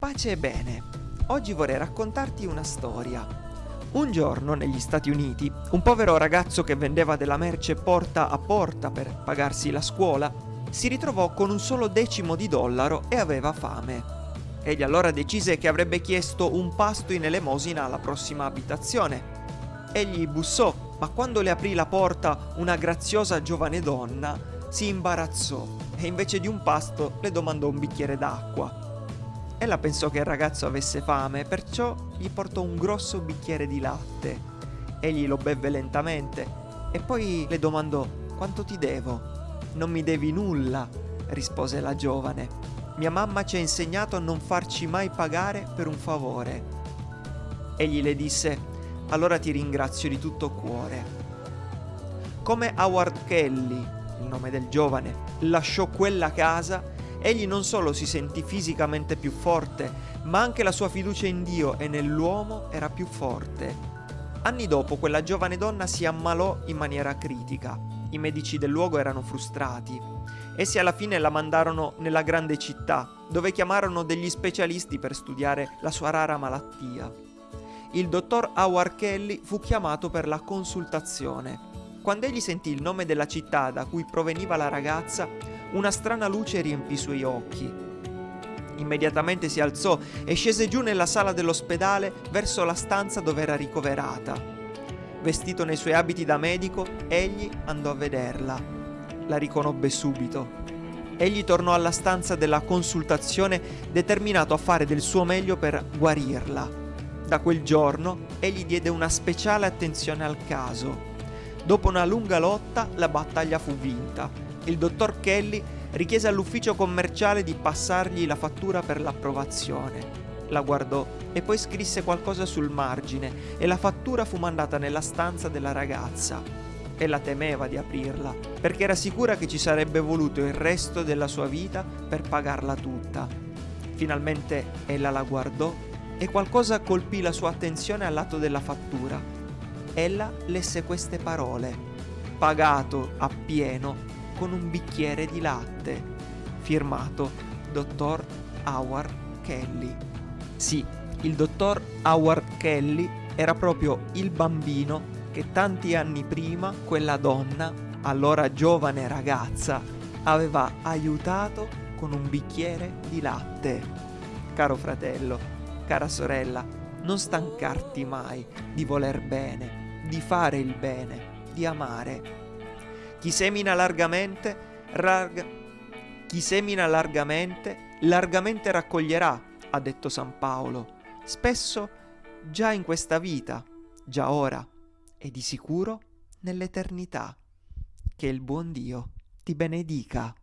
Pace e bene. Oggi vorrei raccontarti una storia. Un giorno negli Stati Uniti, un povero ragazzo che vendeva della merce porta a porta per pagarsi la scuola, si ritrovò con un solo decimo di dollaro e aveva fame. Egli allora decise che avrebbe chiesto un pasto in elemosina alla prossima abitazione. Egli bussò, ma quando le aprì la porta una graziosa giovane donna si imbarazzò e invece di un pasto le domandò un bicchiere d'acqua. Ella pensò che il ragazzo avesse fame, perciò gli portò un grosso bicchiere di latte. Egli lo bevve lentamente e poi le domandò quanto ti devo. Non mi devi nulla, rispose la giovane. Mia mamma ci ha insegnato a non farci mai pagare per un favore. Egli le disse, allora ti ringrazio di tutto cuore. Come Howard Kelly, il nome del giovane, lasciò quella casa, egli non solo si sentì fisicamente più forte, ma anche la sua fiducia in Dio e nell'uomo era più forte. Anni dopo quella giovane donna si ammalò in maniera critica. I medici del luogo erano frustrati. Essi alla fine la mandarono nella grande città, dove chiamarono degli specialisti per studiare la sua rara malattia. Il dottor Howard Kelly fu chiamato per la consultazione. Quando egli sentì il nome della città da cui proveniva la ragazza, una strana luce riempì i suoi occhi. Immediatamente si alzò e scese giù nella sala dell'ospedale verso la stanza dove era ricoverata. Vestito nei suoi abiti da medico, egli andò a vederla. La riconobbe subito. Egli tornò alla stanza della consultazione determinato a fare del suo meglio per guarirla. Da quel giorno egli diede una speciale attenzione al caso. Dopo una lunga lotta la battaglia fu vinta il dottor Kelly richiese all'ufficio commerciale di passargli la fattura per l'approvazione. La guardò e poi scrisse qualcosa sul margine e la fattura fu mandata nella stanza della ragazza. Ella temeva di aprirla perché era sicura che ci sarebbe voluto il resto della sua vita per pagarla tutta. Finalmente ella la guardò e qualcosa colpì la sua attenzione al lato della fattura. Ella lesse queste parole: pagato appieno con un bicchiere di latte. Firmato Dottor Howard Kelly. Sì, il dottor Howard Kelly era proprio il bambino che tanti anni prima quella donna, allora giovane ragazza, aveva aiutato con un bicchiere di latte. Caro fratello, cara sorella, non stancarti mai di voler bene, di fare il bene, di amare chi semina largamente, rag... Chi semina largamente, largamente raccoglierà, ha detto San Paolo, spesso già in questa vita, già ora e di sicuro nell'eternità. Che il buon Dio ti benedica.